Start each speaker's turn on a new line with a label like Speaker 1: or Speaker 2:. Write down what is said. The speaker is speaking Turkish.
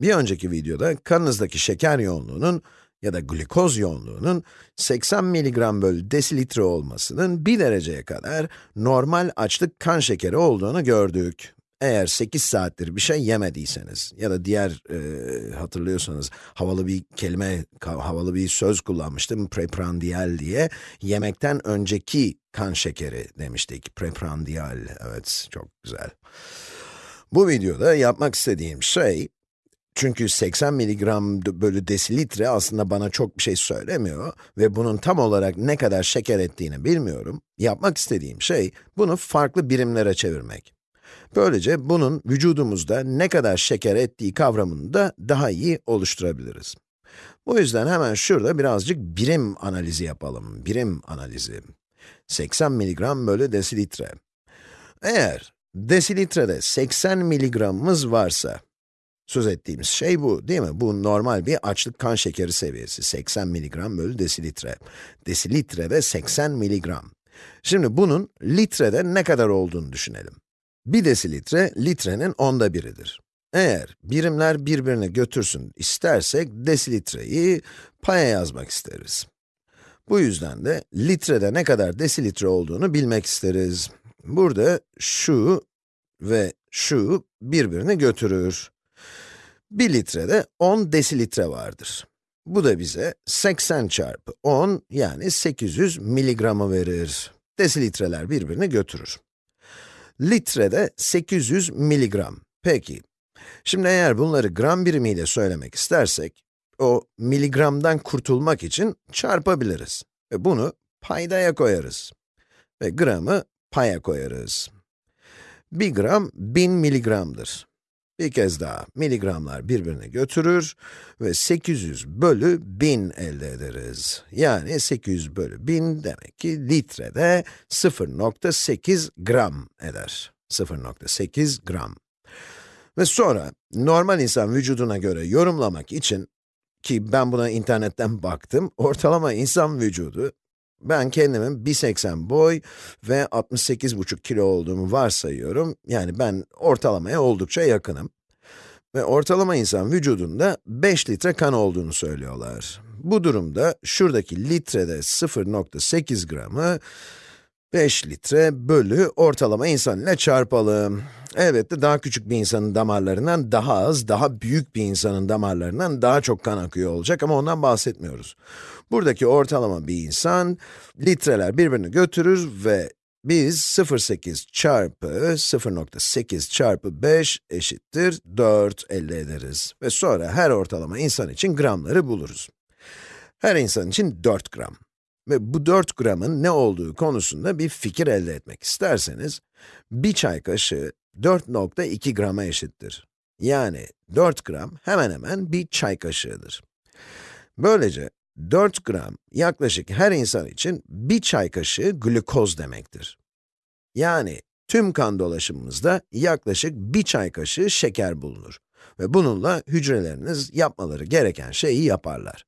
Speaker 1: Bir önceki videoda kanınızdaki şeker yoğunluğunun ya da glikoz yoğunluğunun 80 mg bölü desilitre olmasının 1 dereceye kadar normal açlık kan şekeri olduğunu gördük. Eğer 8 saattir bir şey yemediyseniz ya da diğer e, hatırlıyorsanız havalı bir kelime, havalı bir söz kullanmıştım preprandial diye. Yemekten önceki kan şekeri demiştik. Preprandial, evet çok güzel. Bu videoda yapmak istediğim şey, çünkü 80 mg bölü desilitre aslında bana çok bir şey söylemiyor ve bunun tam olarak ne kadar şeker ettiğini bilmiyorum. Yapmak istediğim şey, bunu farklı birimlere çevirmek. Böylece bunun vücudumuzda ne kadar şeker ettiği kavramını da daha iyi oluşturabiliriz. Bu yüzden hemen şurada birazcık birim analizi yapalım. Birim analizi. 80 mg bölü desilitre. Eğer desilitrede 80 miligramımız varsa, söz ettiğimiz şey bu değil mi? Bu normal bir açlık kan şekeri seviyesi, 80 mg bölü desilitre. Desilitrede 80 mg. Şimdi bunun litrede ne kadar olduğunu düşünelim. 1 desilitre, litrenin onda biridir. Eğer birimler birbirini götürsün istersek, desilitreyi paya yazmak isteriz. Bu yüzden de litrede ne kadar desilitre olduğunu bilmek isteriz. Burada şu ve şu birbirini götürür. 1 litrede 10 desilitre vardır. Bu da bize 80 çarpı 10 yani 800 miligramı verir. Desilitreler birbirini götürür. Litrede 800 miligram. Peki, şimdi eğer bunları gram birimiyle söylemek istersek, o miligramdan kurtulmak için çarpabiliriz. Ve bunu paydaya koyarız. Ve gramı paya koyarız. 1 gram 1000 miligramdır. Bir kez daha, miligramlar birbirini götürür ve 800 bölü 1000 elde ederiz. Yani 800 bölü 1000 demek ki litrede 0.8 gram eder. 0.8 gram. Ve sonra, normal insan vücuduna göre yorumlamak için, ki ben buna internetten baktım, ortalama insan vücudu, ben kendimin 1.80 boy ve 68,5 kilo olduğumu varsayıyorum. Yani ben ortalamaya oldukça yakınım. Ve ortalama insan vücudunda 5 litre kan olduğunu söylüyorlar. Bu durumda şuradaki litrede 0.8 gramı 5 litre bölü ortalama insan ile çarpalım. Elbette daha küçük bir insanın damarlarından daha az, daha büyük bir insanın damarlarından daha çok kan akıyor olacak ama ondan bahsetmiyoruz. Buradaki ortalama bir insan, litreler birbirini götürür ve biz 0.8 çarpı 0.8 çarpı 5 eşittir 4 elde ederiz. Ve sonra her ortalama insan için gramları buluruz. Her insan için 4 gram. Ve bu 4 gramın ne olduğu konusunda bir fikir elde etmek isterseniz, bir çay kaşığı 4.2 grama eşittir. Yani 4 gram hemen hemen bir çay kaşığıdır. Böylece 4 gram yaklaşık her insan için bir çay kaşığı glukoz demektir. Yani tüm kan dolaşımımızda yaklaşık bir çay kaşığı şeker bulunur. Ve bununla hücreleriniz yapmaları gereken şeyi yaparlar.